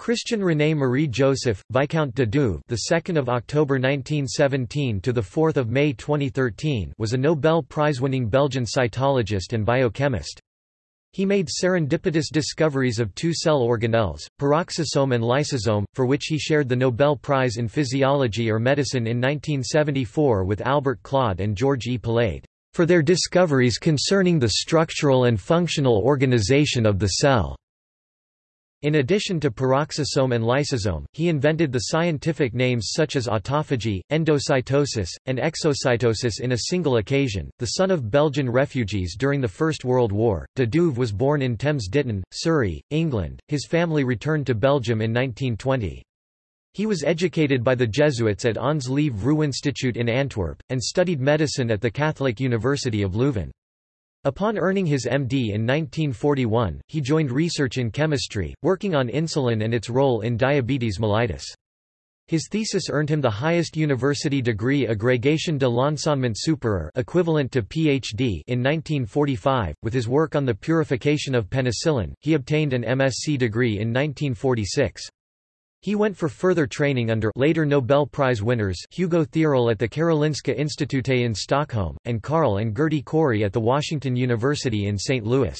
Christian René Marie Joseph, Viscount de Duve, the 2nd of October 1917 to the 4th of May 2013, was a Nobel Prize-winning Belgian cytologist and biochemist. He made serendipitous discoveries of two cell organelles, peroxisome and lysosome, for which he shared the Nobel Prize in Physiology or Medicine in 1974 with Albert Claude and George E. Palade, for their discoveries concerning the structural and functional organization of the cell. In addition to peroxisome and lysosome, he invented the scientific names such as autophagy, endocytosis, and exocytosis in a single occasion. The son of Belgian refugees during the First World War, de Duve was born in Thames Ditton, Surrey, England. His family returned to Belgium in 1920. He was educated by the Jesuits at Ons Lieve Vrouwinstituut in Antwerp, and studied medicine at the Catholic University of Leuven. Upon earning his MD in 1941, he joined research in chemistry, working on insulin and its role in diabetes mellitus. His thesis earned him the highest university degree Agrégation de l'enseignement supérieur equivalent to PhD in 1945. With his work on the purification of penicillin, he obtained an MSc degree in 1946. He went for further training under later Nobel Prize winners Hugo Theorell at the Karolinska Institute in Stockholm, and Carl and Gerty Cori at the Washington University in St. Louis.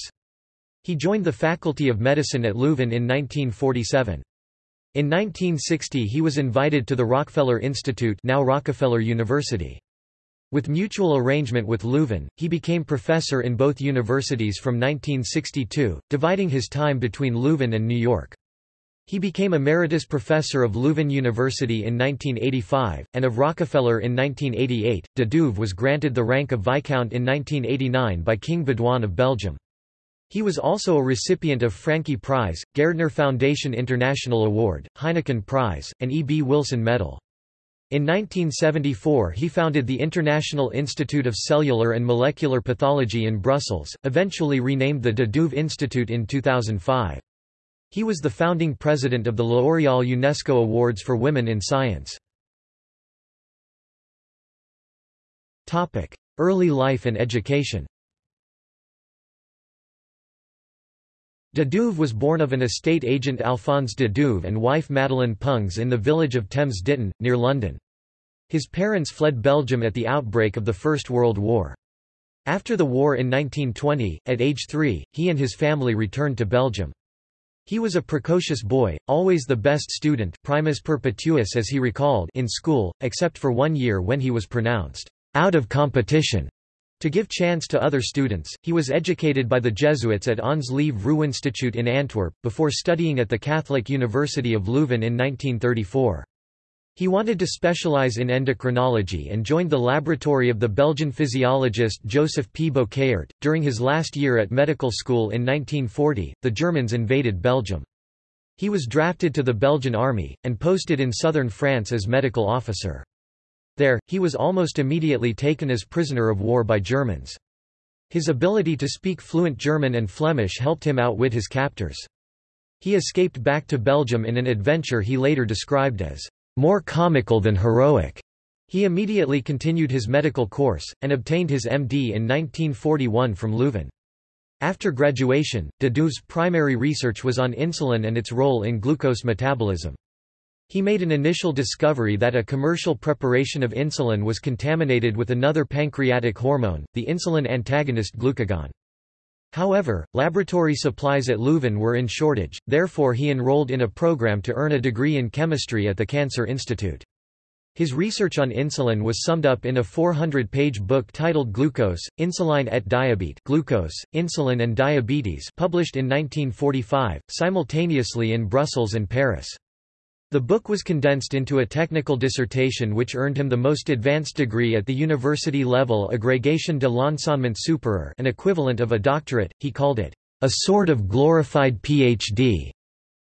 He joined the Faculty of Medicine at Leuven in 1947. In 1960 he was invited to the Rockefeller Institute now Rockefeller University. With mutual arrangement with Leuven, he became professor in both universities from 1962, dividing his time between Leuven and New York. He became Emeritus Professor of Leuven University in 1985, and of Rockefeller in 1988. De Duve was granted the rank of Viscount in 1989 by King Baudouin of Belgium. He was also a recipient of Francqui Prize, Gairdner Foundation International Award, Heineken Prize, and E. B. Wilson Medal. In 1974 he founded the International Institute of Cellular and Molecular Pathology in Brussels, eventually renamed the De Duve Institute in 2005. He was the founding president of the L'Oréal UNESCO Awards for Women in Science. Early life and education De Duve was born of an estate agent Alphonse de Duve and wife Madeleine Pungs in the village of Thames Ditton, near London. His parents fled Belgium at the outbreak of the First World War. After the war in 1920, at age three, he and his family returned to Belgium. He was a precocious boy, always the best student primus perpetuus as he recalled in school, except for one year when he was pronounced out of competition. To give chance to other students, he was educated by the Jesuits at Ons Lieve Vrouwinstituut in Antwerp, before studying at the Catholic University of Leuven in 1934. He wanted to specialize in endocrinology and joined the laboratory of the Belgian physiologist Joseph P. Bouckaert. During his last year at medical school in 1940, the Germans invaded Belgium. He was drafted to the Belgian army, and posted in southern France as medical officer. There, he was almost immediately taken as prisoner of war by Germans. His ability to speak fluent German and Flemish helped him outwit his captors. He escaped back to Belgium in an adventure he later described as more comical than heroic. He immediately continued his medical course, and obtained his MD in 1941 from Leuven. After graduation, de Duve's primary research was on insulin and its role in glucose metabolism. He made an initial discovery that a commercial preparation of insulin was contaminated with another pancreatic hormone, the insulin antagonist glucagon. However, laboratory supplies at Leuven were in shortage, therefore he enrolled in a program to earn a degree in chemistry at the Cancer Institute. His research on insulin was summed up in a 400-page book titled Glucose, Insuline et Diabete Glucose, Insulin and Diabetes published in 1945, simultaneously in Brussels and Paris. The book was condensed into a technical dissertation which earned him the most advanced degree at the university level Agrégation de l'enseignement supérieur an equivalent of a doctorate, he called it, a sort of glorified Ph.D.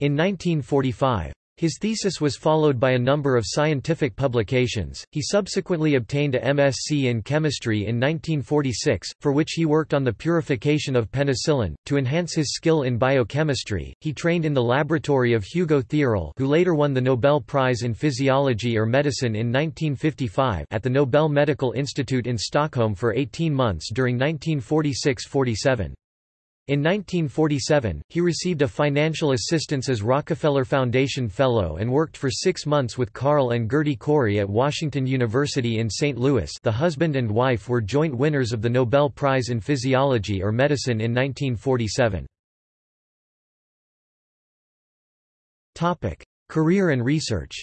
in 1945. His thesis was followed by a number of scientific publications. He subsequently obtained a MSc in chemistry in 1946, for which he worked on the purification of penicillin. To enhance his skill in biochemistry, he trained in the laboratory of Hugo Theorell, who later won the Nobel Prize in Physiology or Medicine in 1955, at the Nobel Medical Institute in Stockholm for 18 months during 1946–47. In 1947, he received a financial assistance as Rockefeller Foundation Fellow and worked for six months with Carl and Gerty Cori at Washington University in St. Louis the husband and wife were joint winners of the Nobel Prize in Physiology or Medicine in 1947. Career and research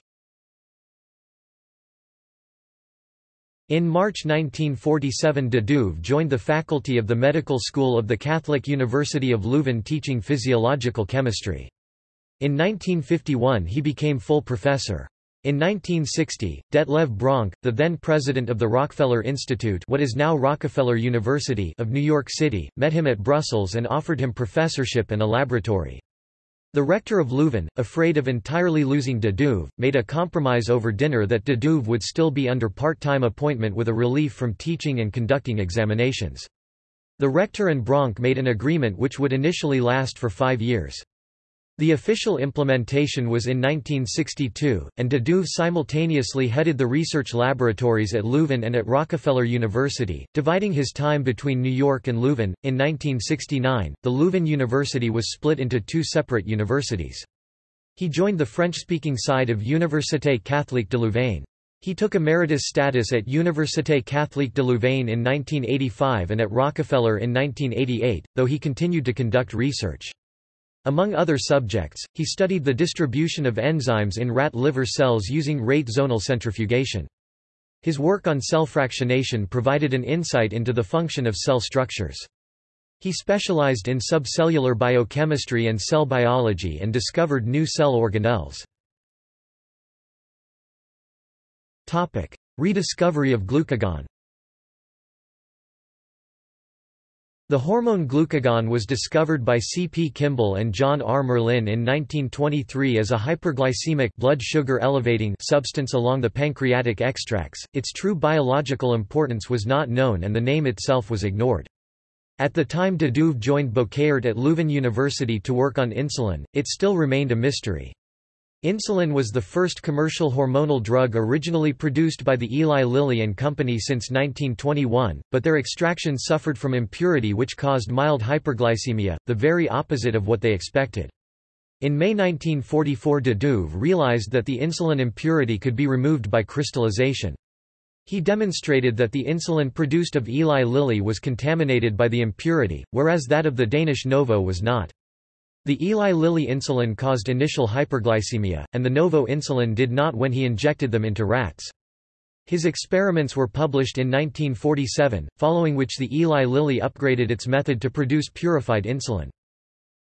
In March 1947 de Duve joined the faculty of the Medical School of the Catholic University of Leuven teaching physiological chemistry. In 1951 he became full professor. In 1960, Detlev Bronk, the then president of the Rockefeller Institute what is now Rockefeller University of New York City, met him at Brussels and offered him professorship and a laboratory. The rector of Leuven, afraid of entirely losing de made a compromise over dinner that de would still be under part-time appointment with a relief from teaching and conducting examinations. The rector and Bronk made an agreement which would initially last for five years. The official implementation was in 1962, and de Duve simultaneously headed the research laboratories at Leuven and at Rockefeller University, dividing his time between New York and Leuven. In 1969, the Leuven University was split into two separate universities. He joined the French-speaking side of Université Catholique de Louvain. He took emeritus status at Université Catholique de Louvain in 1985 and at Rockefeller in 1988, though he continued to conduct research. Among other subjects, he studied the distribution of enzymes in rat liver cells using rate zonal centrifugation. His work on cell fractionation provided an insight into the function of cell structures. He specialized in subcellular biochemistry and cell biology and discovered new cell organelles. Rediscovery of glucagon The hormone glucagon was discovered by C. P. Kimball and John R. Murlin in 1923 as a hyperglycemic blood sugar elevating substance along the pancreatic extracts. Its true biological importance was not known and the name itself was ignored. At the time de Duve joined Bouckaert at Leuven University to work on insulin, it still remained a mystery. Insulin was the first commercial hormonal drug originally produced by the Eli Lilly and Company since 1921, but their extraction suffered from impurity which caused mild hyperglycemia, the very opposite of what they expected. In May 1944 de Duve realized that the insulin impurity could be removed by crystallization. He demonstrated that the insulin produced of Eli Lilly was contaminated by the impurity, whereas that of the Danish Novo was not. The Eli Lilly insulin caused initial hyperglycemia, and the Novo insulin did not when he injected them into rats. His experiments were published in 1947, following which the Eli Lilly upgraded its method to produce purified insulin.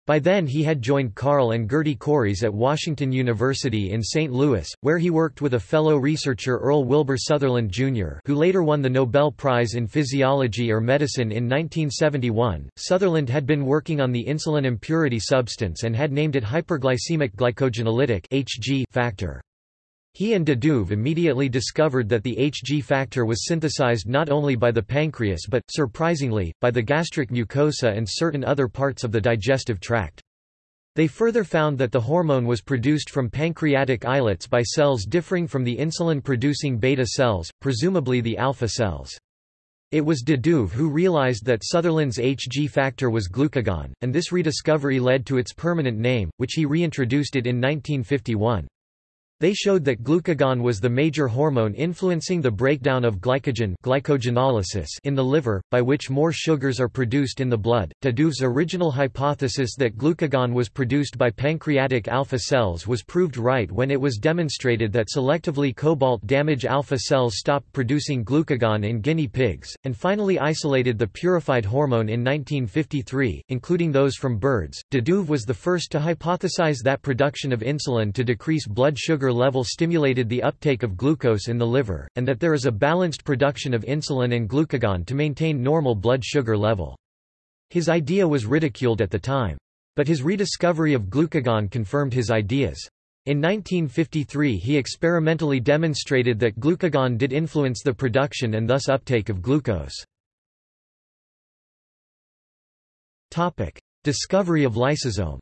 By then he had joined Carl and Gerty Coris at Washington University in St. Louis, where he worked with a fellow researcher Earl Wilbur Sutherland, Jr., who later won the Nobel Prize in Physiology or Medicine in 1971. Sutherland had been working on the insulin impurity substance and had named it hyperglycemic glycogenolytic factor. He and de Duve immediately discovered that the Hg factor was synthesized not only by the pancreas but, surprisingly, by the gastric mucosa and certain other parts of the digestive tract. They further found that the hormone was produced from pancreatic islets by cells differing from the insulin-producing beta cells, presumably the alpha cells. It was de Duve who realized that Sutherland's Hg factor was glucagon, and this rediscovery led to its permanent name, which he reintroduced it in 1951. They showed that glucagon was the major hormone influencing the breakdown of glycogen glycogenolysis in the liver, by which more sugars are produced in the blood. de Duve's original hypothesis that glucagon was produced by pancreatic alpha cells was proved right when it was demonstrated that selectively cobalt damage alpha cells stopped producing glucagon in guinea pigs, and finally isolated the purified hormone in 1953, including those from birds. De was the first to hypothesize that production of insulin to decrease blood sugar sugar level stimulated the uptake of glucose in the liver, and that there is a balanced production of insulin and glucagon to maintain normal blood sugar level. His idea was ridiculed at the time. But his rediscovery of glucagon confirmed his ideas. In 1953 he experimentally demonstrated that glucagon did influence the production and thus uptake of glucose. Discovery of lysosome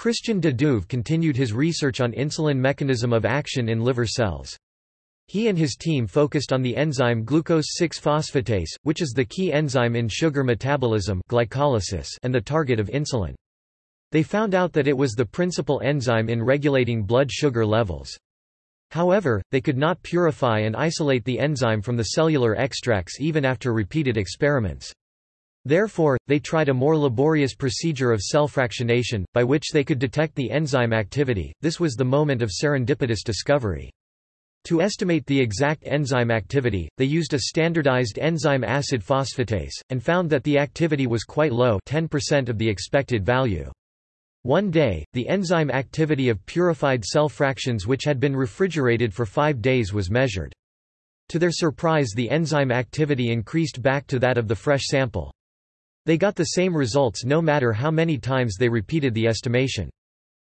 Christian de Duve continued his research on insulin mechanism of action in liver cells. He and his team focused on the enzyme glucose-6-phosphatase, which is the key enzyme in sugar metabolism glycolysis and the target of insulin. They found out that it was the principal enzyme in regulating blood sugar levels. However, they could not purify and isolate the enzyme from the cellular extracts even after repeated experiments. Therefore, they tried a more laborious procedure of cell fractionation, by which they could detect the enzyme activity. This was the moment of serendipitous discovery. To estimate the exact enzyme activity, they used a standardized enzyme acid phosphatase, and found that the activity was quite low 10% of the expected value. One day, the enzyme activity of purified cell fractions which had been refrigerated for five days was measured. To their surprise the enzyme activity increased back to that of the fresh sample. They got the same results no matter how many times they repeated the estimation.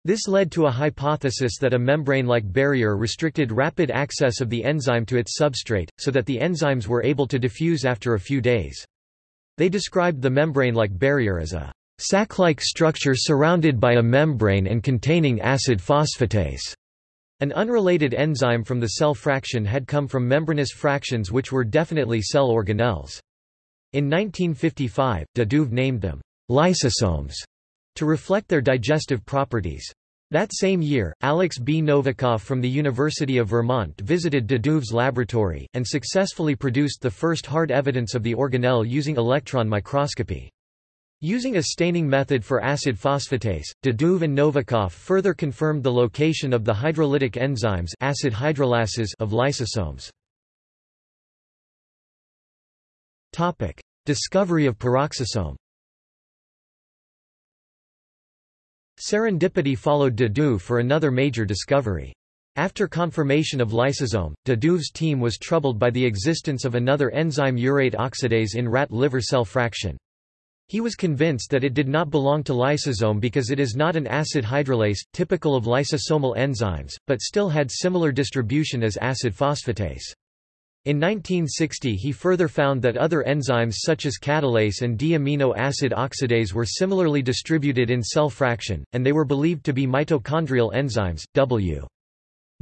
This led to a hypothesis that a membrane-like barrier restricted rapid access of the enzyme to its substrate, so that the enzymes were able to diffuse after a few days. They described the membrane-like barrier as a sac-like structure surrounded by a membrane and containing acid phosphatase. An unrelated enzyme from the cell fraction had come from membranous fractions which were definitely cell organelles. In 1955, de Duve named them lysosomes to reflect their digestive properties. That same year, Alex B. Novikoff from the University of Vermont visited de Duve's laboratory, and successfully produced the first hard evidence of the organelle using electron microscopy. Using a staining method for acid phosphatase, de Duve and Novikoff further confirmed the location of the hydrolytic enzymes acid hydrolases of lysosomes. Discovery of peroxisome Serendipity followed de for another major discovery. After confirmation of lysosome, de team was troubled by the existence of another enzyme urate oxidase in rat liver cell fraction. He was convinced that it did not belong to lysosome because it is not an acid hydrolase, typical of lysosomal enzymes, but still had similar distribution as acid phosphatase. In 1960 he further found that other enzymes such as catalase and D-amino acid oxidase were similarly distributed in cell fraction, and they were believed to be mitochondrial enzymes. W.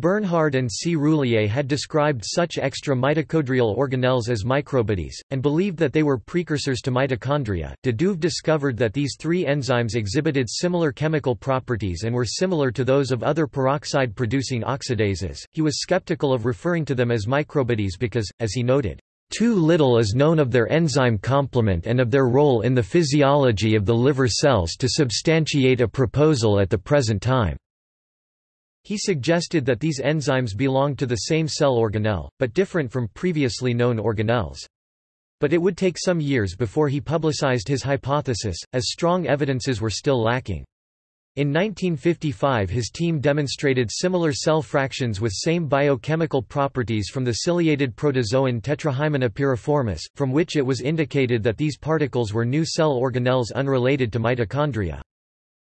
Bernhard and C. Rouiller had described such extra mitochondrial organelles as microbodies, and believed that they were precursors to mitochondria. De Duve discovered that these three enzymes exhibited similar chemical properties and were similar to those of other peroxide producing oxidases. He was skeptical of referring to them as microbodies because, as he noted, too little is known of their enzyme complement and of their role in the physiology of the liver cells to substantiate a proposal at the present time. He suggested that these enzymes belong to the same cell organelle, but different from previously known organelles. But it would take some years before he publicized his hypothesis, as strong evidences were still lacking. In 1955 his team demonstrated similar cell fractions with same biochemical properties from the ciliated protozoan Tetrahymena pyriformis, from which it was indicated that these particles were new cell organelles unrelated to mitochondria.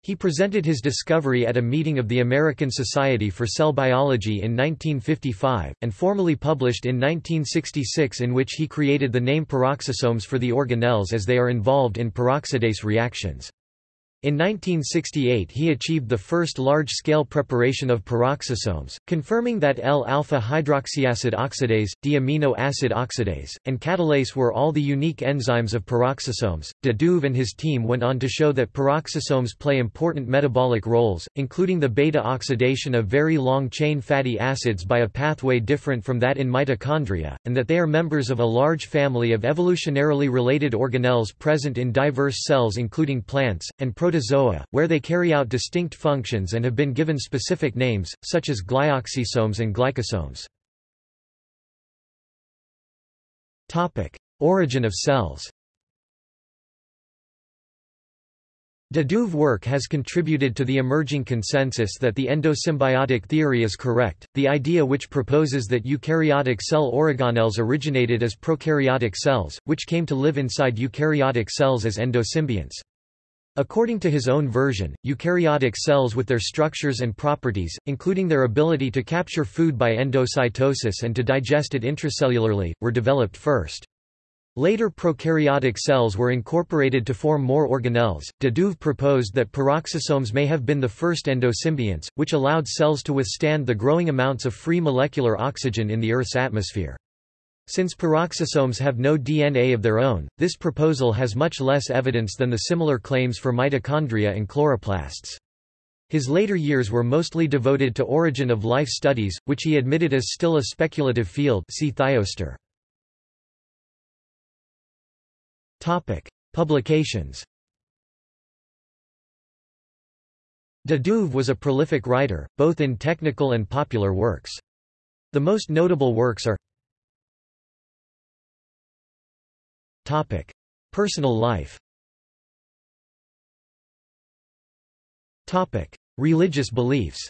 He presented his discovery at a meeting of the American Society for Cell Biology in 1955, and formally published in 1966 in which he created the name peroxisomes for the organelles as they are involved in peroxidase reactions. In 1968 he achieved the first large-scale preparation of peroxisomes, confirming that L-alpha-hydroxyacid oxidase, D-amino acid oxidase, and catalase were all the unique enzymes of peroxisomes. De Duve and his team went on to show that peroxisomes play important metabolic roles, including the beta-oxidation of very long-chain fatty acids by a pathway different from that in mitochondria, and that they are members of a large family of evolutionarily related organelles present in diverse cells including plants, and protozoa, where they carry out distinct functions and have been given specific names, such as glyoxysomes and glycosomes. Origin of cells De Duve work has contributed to the emerging consensus that the endosymbiotic theory is correct, the idea which proposes that eukaryotic cell organelles originated as prokaryotic cells, which came to live inside eukaryotic cells as endosymbionts. According to his own version, eukaryotic cells with their structures and properties, including their ability to capture food by endocytosis and to digest it intracellularly, were developed first. Later prokaryotic cells were incorporated to form more organelles. De Duve proposed that peroxisomes may have been the first endosymbionts, which allowed cells to withstand the growing amounts of free molecular oxygen in the Earth's atmosphere. Since peroxisomes have no DNA of their own, this proposal has much less evidence than the similar claims for mitochondria and chloroplasts. His later years were mostly devoted to origin of life studies, which he admitted as still a speculative field see Thioester. Topic: Publications. De Duve was a prolific writer, both in technical and popular works. The most notable works are Topic: Personal life. Topic: Religious beliefs.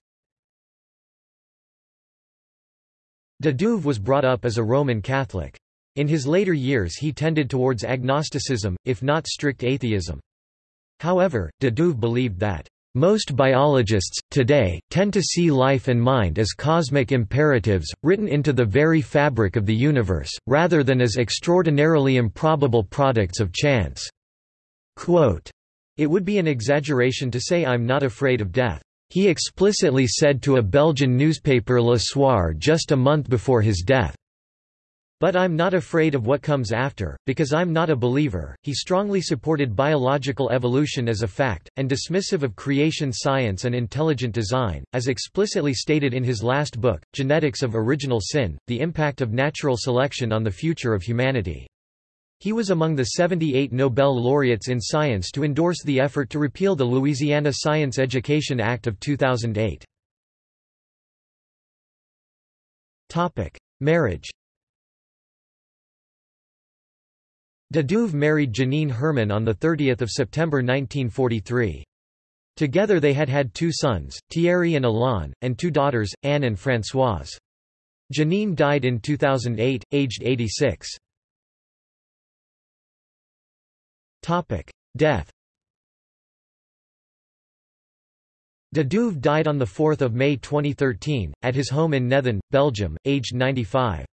De Duve was brought up as a Roman Catholic. In his later years he tended towards agnosticism, if not strict atheism. However, de Duve believed that most biologists, today, tend to see life and mind as cosmic imperatives, written into the very fabric of the universe, rather than as extraordinarily improbable products of chance. Quote, it would be an exaggeration to say I'm not afraid of death. He explicitly said to a Belgian newspaper Le Soir just a month before his death. But I'm not afraid of what comes after, because I'm not a believer. He strongly supported biological evolution as a fact, and dismissive of creation science and intelligent design, as explicitly stated in his last book, Genetics of Original Sin The Impact of Natural Selection on the Future of Humanity. He was among the 78 Nobel laureates in science to endorse the effort to repeal the Louisiana Science Education Act of 2008. Topic: Marriage De Duve married Janine Herman on 30 September 1943. Together they had had two sons, Thierry and Alain, and two daughters, Anne and Françoise. Janine died in 2008, aged 86. Death De Duve died on 4 May 2013, at his home in Nethen, Belgium, aged 95.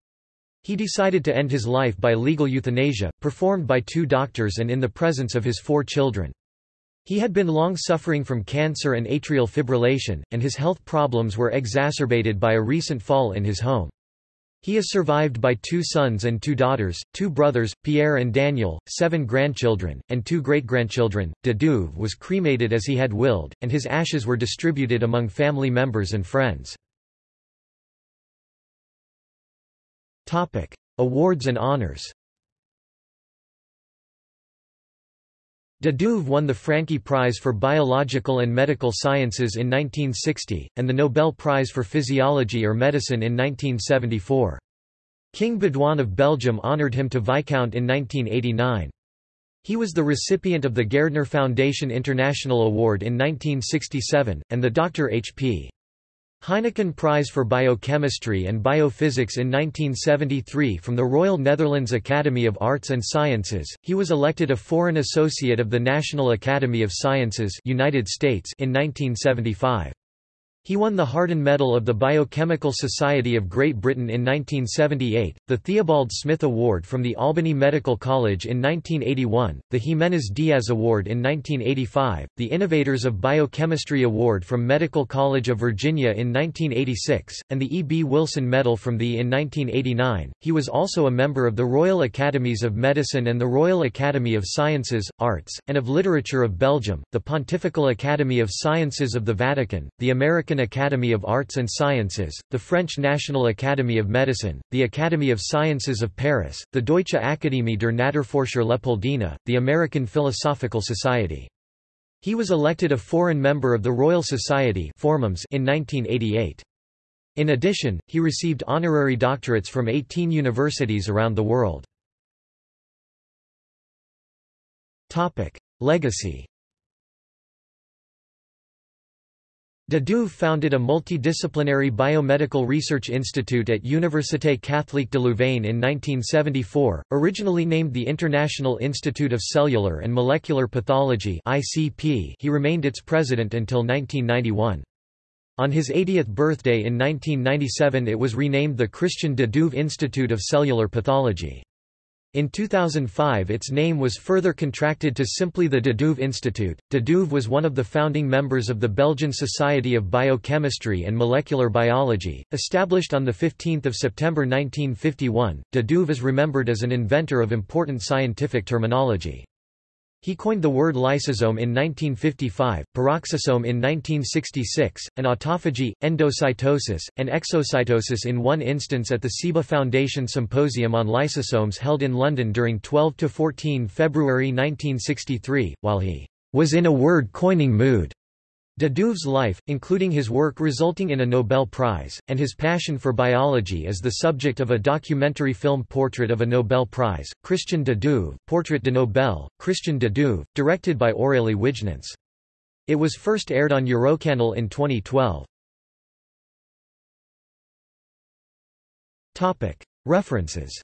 He decided to end his life by legal euthanasia, performed by two doctors and in the presence of his four children. He had been long suffering from cancer and atrial fibrillation, and his health problems were exacerbated by a recent fall in his home. He is survived by two sons and two daughters, two brothers, Pierre and Daniel, seven grandchildren, and two great-grandchildren. De Duve was cremated as he had willed, and his ashes were distributed among family members and friends. Topic: Awards and honors. De Duve won the Francqui Prize for Biological and Medical Sciences in 1960, and the Nobel Prize for Physiology or Medicine in 1974. King Baudouin of Belgium honoured him to Viscount in 1989. He was the recipient of the Gairdner Foundation International Award in 1967, and the Dr. H.P. Heineken Prize for Biochemistry and Biophysics in 1973 from the Royal Netherlands Academy of Arts and Sciences. He was elected a Foreign Associate of the National Academy of Sciences, United States in 1975. He won the Harden Medal of the Biochemical Society of Great Britain in 1978, the Theobald Smith Award from the Albany Medical College in 1981, the Jimenez Diaz Award in 1985, the Innovators of Biochemistry Award from Medical College of Virginia in 1986, and the E. B. Wilson Medal from the in 1989. He was also a member of the Royal Academies of Medicine and the Royal Academy of Sciences, Arts, and of Literature of Belgium, the Pontifical Academy of Sciences of the Vatican, the American American Academy of Arts and Sciences, the French National Academy of Medicine, the Academy of Sciences of Paris, the Deutsche Akademie der Naturforscher Leopoldina, the American Philosophical Society. He was elected a foreign member of the Royal Society in 1988. In addition, he received honorary doctorates from 18 universities around the world. Legacy De Duve founded a multidisciplinary biomedical research institute at Université Catholique de Louvain in 1974, originally named the International Institute of Cellular and Molecular Pathology he remained its president until 1991. On his 80th birthday in 1997 it was renamed the Christian de Duve Institute of Cellular Pathology. In 2005 its name was further contracted to simply the de Duve Institute. De Duve was one of the founding members of the Belgian Society of Biochemistry and Molecular Biology, established on 15 September 1951. De Duve is remembered as an inventor of important scientific terminology. He coined the word lysosome in 1955, peroxisome in 1966, and autophagy, endocytosis, and exocytosis in one instance at the Ciba Foundation Symposium on Lysosomes held in London during 12 to 14 February 1963, while he was in a word-coining mood. De Duve's life, including his work resulting in a Nobel Prize, and his passion for biology is the subject of a documentary film Portrait of a Nobel Prize, Christian de Duve, Portrait de Nobel, Christian de Duve, directed by Aurélie Wijnants. It was first aired on Eurocanal in 2012. References